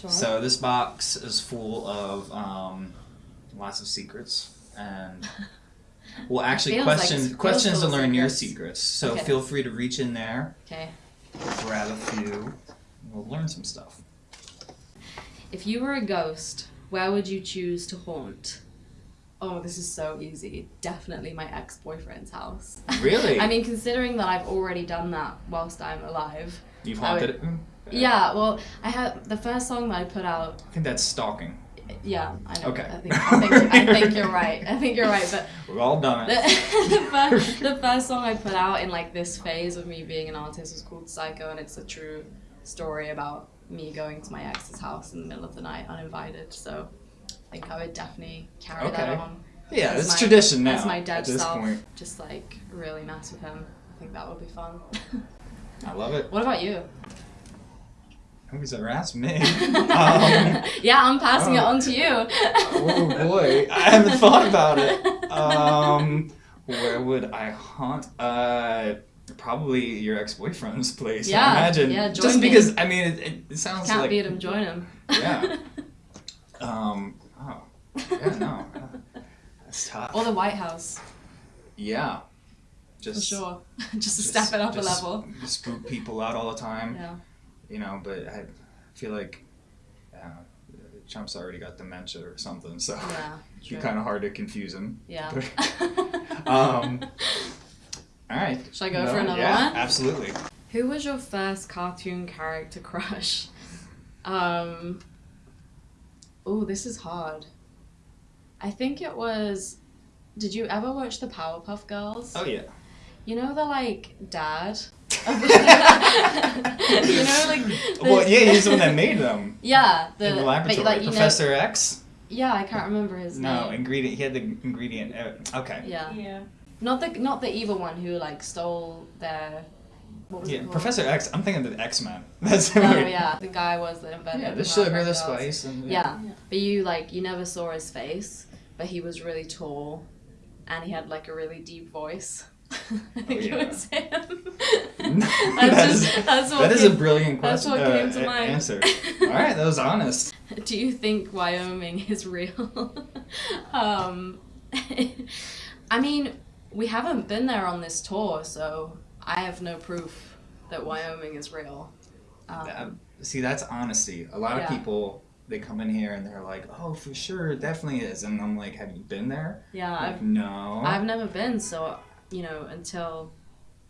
Sure. So this box is full of um, lots of secrets and well actually Feels like- questions questions to learn your secrets. secrets. So Okay. feel free to reach in there, okay. grab a few, and we'll learn some stuff. If you were a ghost, where would you choose to haunt? Oh, this is so easy. Definitely my ex boyfriend's house. Really? I mean, considering that I've already done that whilst I'm alive. You've I would- haunted it? Yeah, well, I have the first song that I put out. I think that's stalking. Yeah, I know. Okay. I think, I think I think you're right. I think you're right. But We've all done the, it. the, first, the first song I put out in like this phase of me being an artist was called Psycho, and it's a true story about me going to my ex's house in the middle of the night uninvited. So I think I would definitely carry that Okay. on. Yeah, it's my- tradition now. As my dead at this self, point. just like really mess with him. I think that would be fun. I love it. what about you? Nobody's ever asked me. um, yeah, I'm passing it oh. on to you. oh boy, I haven't thought about it. Um, where would I haunt? Uh, probably your ex-boyfriend's place. Yeah, I imagine. yeah, join Just because I mean, it, it, it sounds like Can't like beat him, join him. Yeah. um. Oh. Yeah. No. That's tough. or the White House, yeah. Just. for sure. just to just- step it up a level. Just spook people out all the time. Yeah. You know, but I feel like. Uh, Trump's already got dementia or something, so Yeah. it'd be kind of hard to confuse him. Yeah. Um, all right. Should I go for another yeah, one? Absolutely. Who was your first cartoon character crush? Um. Oh, this is hard. I think it was. Did you ever watch the Powerpuff Girls? Oh yeah. You know the like dad. You know like. The, well, yeah, he's the one that made them Yeah, the, in the but, laboratory. like, you know- Professor X. yeah, I can't remember his No, name. No ingredient. He had the ingredient. Uh, okay. Yeah. Yeah. Not the not the evil one who like stole their. What was Yeah, it? Professor X. I'm thinking of the X Men. That's Oh yeah, the guy was the inventor. Yeah, of the sugar, the Powerpuff Girls. spice, and Yeah. Yeah. but you like you never saw his face, but he was really tall, and he had like a really deep voice. I think yeah. it was him. That that's is- that's what that is a came- brilliant that's question. what came uh, to a- mind. Answer. All right, that was honest. Do you think Wyoming is real? um, I mean, we haven't been there on this tour, so I have no proof that Wyoming is real. Um, That- see, that's honesty. A lot Yeah. of people they come in here and they're like, "Oh, for sure, it definitely is," and I'm like, "Have you been there?" yeah, Like, I've no. I've never been, so you know, until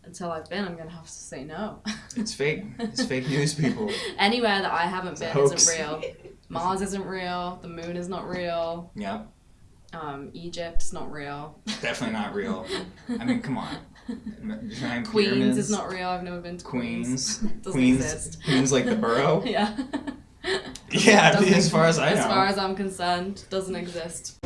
until I've been, I'm gonna have to say no. It's fake. It's fake news, people. Anywhere that I haven't It's been isn't real. Mars isn't real. The moon is not real. Yeah, Um, Egypt's not real. definitely not real. I mean, come on. Giant Queens pyramids, is not real. I've never been to Queens. Queens. Queens. exist. Queens like the borough. yeah. Yeah, Doesn't- as far as I know. As far as I'm concerned, doesn't exist.